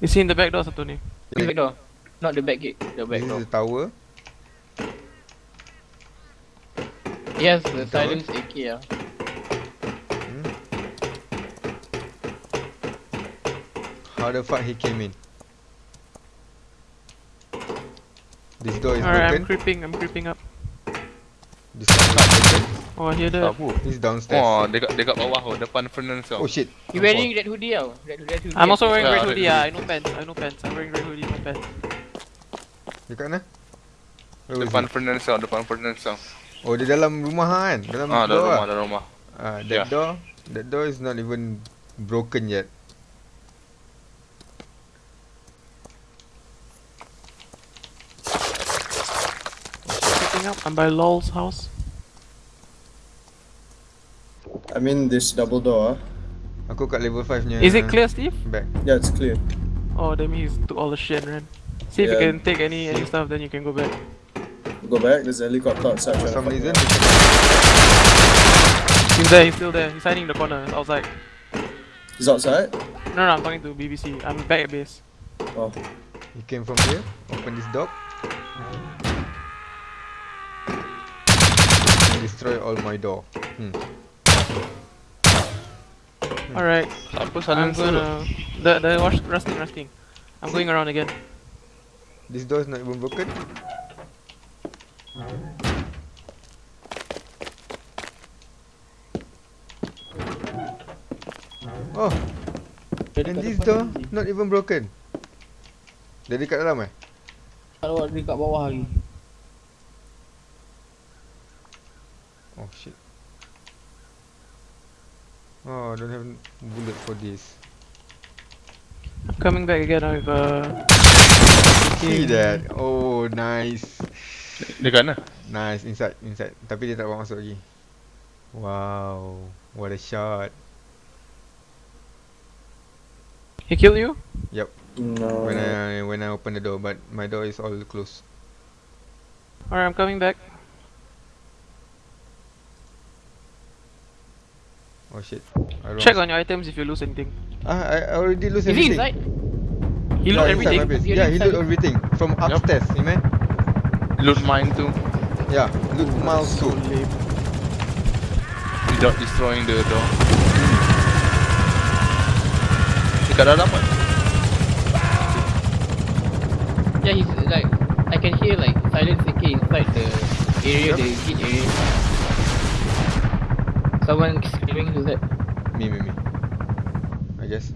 Is he in the back door satu ni? The back door. Not the back gate, the back This door. is the tower. Yes, the Tower? silence AK ah. Hmm. How the fuck he came in? This door is Alright, I'm creeping, I'm creeping up. This door is broken. Oh, here Tak the. apa. He's downstairs. Oh, dekat dekat bawah tu, depan furnace tu. Oh shit. He wearing red hoodie tau. Red, red hoodie. I'm also wearing Yeah, red hoodie. Yeah, I no pants. I no pants. I'm wearing red hoodie, no pants. Dekat mana? Where Depan furnace tu, depan furnace tu. Oh, di dalam rumah kan? Dalam Ah, dalam rumah, ah. dalam rumah. Ah, that Yeah. door, that door is not even broken yet. Up. I'm by Lol's house. I'm in this double door. ah. Aku kat level 5 nya. Is it clear, Steve? Back. Yeah, it's clear. Oh, that means he took all the shit and ran. See if you can take any any stuff, then you can go back. Go back. There's a helicopter outside. For trying to some fuck me reason, up. He's there. He's still there. He's hiding in the corner outside. He's outside. No, no, I'm talking to BBC. I'm back at base. Oh, he came from here. Open this door. Destroy all my door. Hmm. Alright, Apa I'm gonna. The the wash rusting rusting. I'm going around again. This door is not even broken. Oh, Dia and this door not even broken. Dia dekat dalam eh? Kalau ada dekat bawah lagi. Oh shit. Oh, I don't have bullet for this. I'm coming back again with uh. See that? Oh, nice. Dekat mana? Nice, inside, inside. Tapi dia tak bawa masuk lagi. Wow, what a shot. He killed you? Yep. no. When I when I open the door, but my door is all closed. Alright, I'm coming back. Oh shit. I wrong. Check on your items if you lose anything. Ah, I, I already lose Is he everything. inside? He yeah, loot inside everything. my. He Yeah, he inside. loot everything from upstairs. You man? Loot mine too. Yeah, loot miles too. Without destroying the door. Dekat dalam kan? Yeah, he's like I can hear like silence AK inside the area, the gate area. Someone screaming to that. Me, me, me.